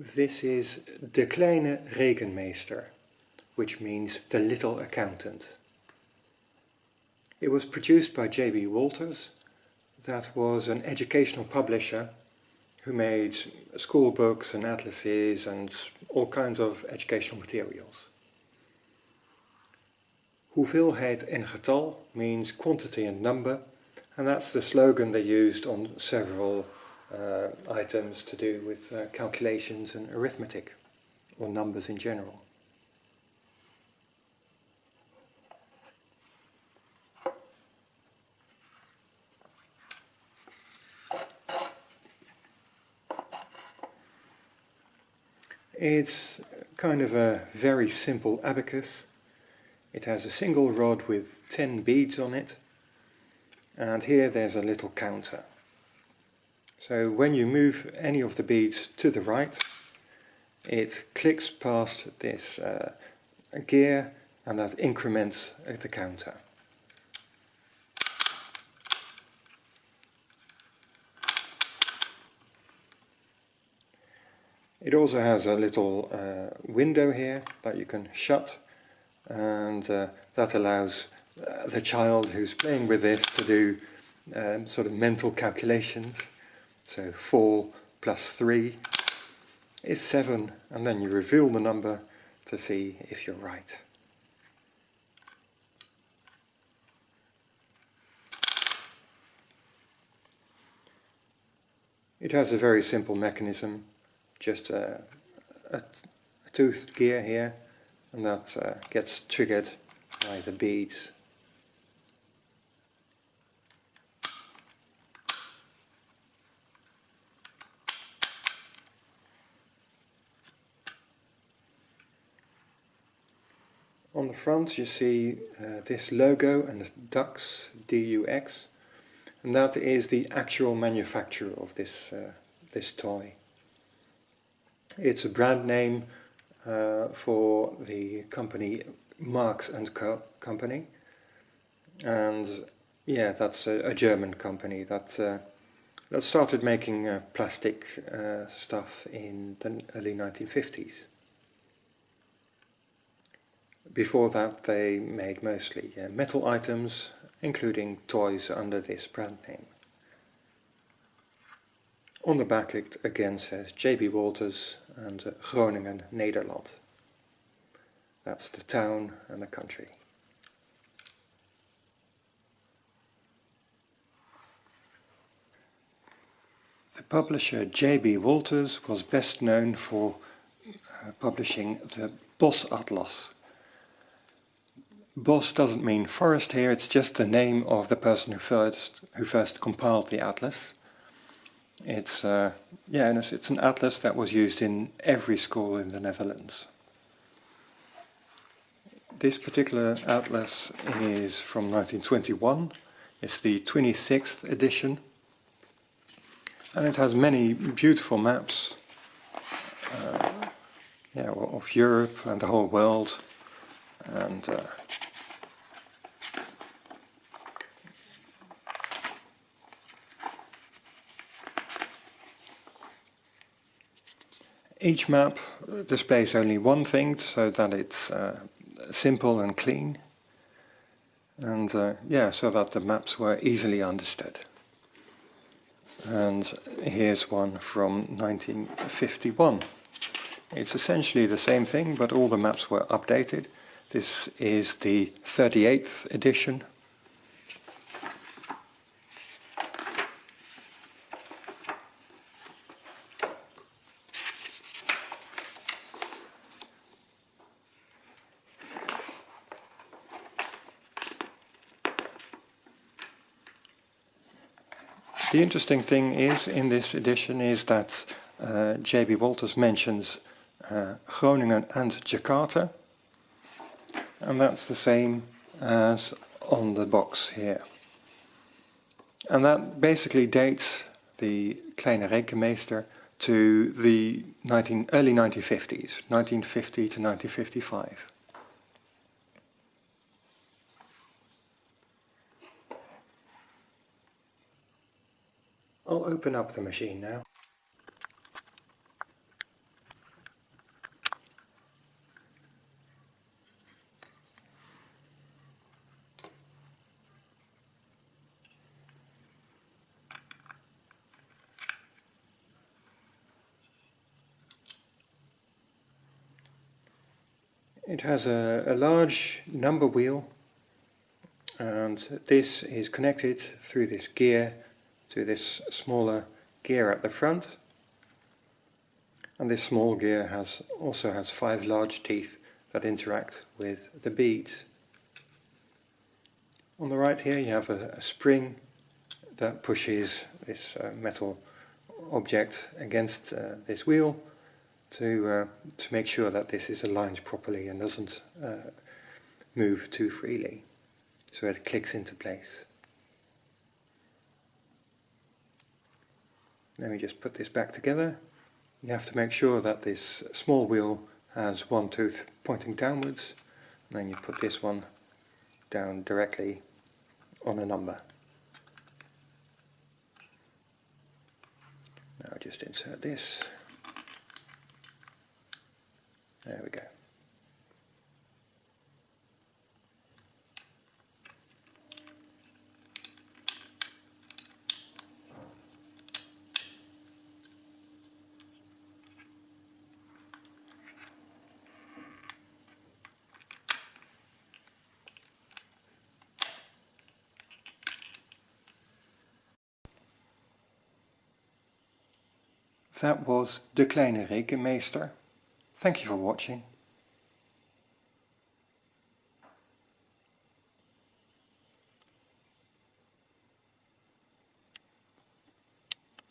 This is De Kleine Rekenmeester, which means the little accountant. It was produced by J.B. Wolters, that was an educational publisher who made school books and atlases and all kinds of educational materials. Hoeveelheid en getal means quantity and number, and that's the slogan they used on several uh, items to do with uh, calculations and arithmetic, or numbers in general. It's kind of a very simple abacus. It has a single rod with 10 beads on it, and here there's a little counter. So when you move any of the beads to the right, it clicks past this uh, gear and that increments the counter. It also has a little uh, window here that you can shut and uh, that allows uh, the child who's playing with this to do um, sort of mental calculations. So 4 plus 3 is 7 and then you reveal the number to see if you're right. It has a very simple mechanism just a, a, a toothed gear here and that uh, gets triggered by the beads. On the front you see uh, this logo and the DUX, D-U-X, and that is the actual manufacturer of this, uh, this toy. It's a brand name uh, for the company Markes and Co Company, and yeah, that's a, a German company that uh, that started making uh, plastic uh, stuff in the early 1950s. Before that, they made mostly uh, metal items, including toys under this brand name. On the back it again says J.B. Wolters and uh, Groningen, Nederland. That's the town and the country. The publisher J.B. Wolters was best known for uh, publishing the Bos Atlas. Bos doesn't mean forest here, it's just the name of the person who first, who first compiled the atlas. It's uh, yeah, it's, it's an atlas that was used in every school in the Netherlands. This particular atlas is from 1921. It's the 26th edition, and it has many beautiful maps. Uh, yeah, of Europe and the whole world, and uh, Each map displays only one thing so that it's uh, simple and clean and uh, yeah, so that the maps were easily understood. And here's one from 1951. It's essentially the same thing, but all the maps were updated. This is the 38th edition The interesting thing is in this edition is that uh, J.B. Wolters mentions uh, Groningen and Jakarta and that's the same as on the box here. And that basically dates the Kleine Rekenmeester to the 19, early 1950s, 1950 to 1955. open up the machine now. It has a, a, large number wheel and this is connected through this gear to this smaller gear at the front and this small gear has also has five large teeth that interact with the beads. On the right here you have a, a spring that pushes this uh, metal object against uh, this wheel to uh, to make sure that this is aligned properly and doesn't uh, move too freely so it clicks into place. Let me just put this back together. You have to make sure that this small wheel has one tooth pointing downwards and then you put this one down directly on a number. Now just insert this. There we go. That was De Kleine Rekenmeester. Thank you for watching.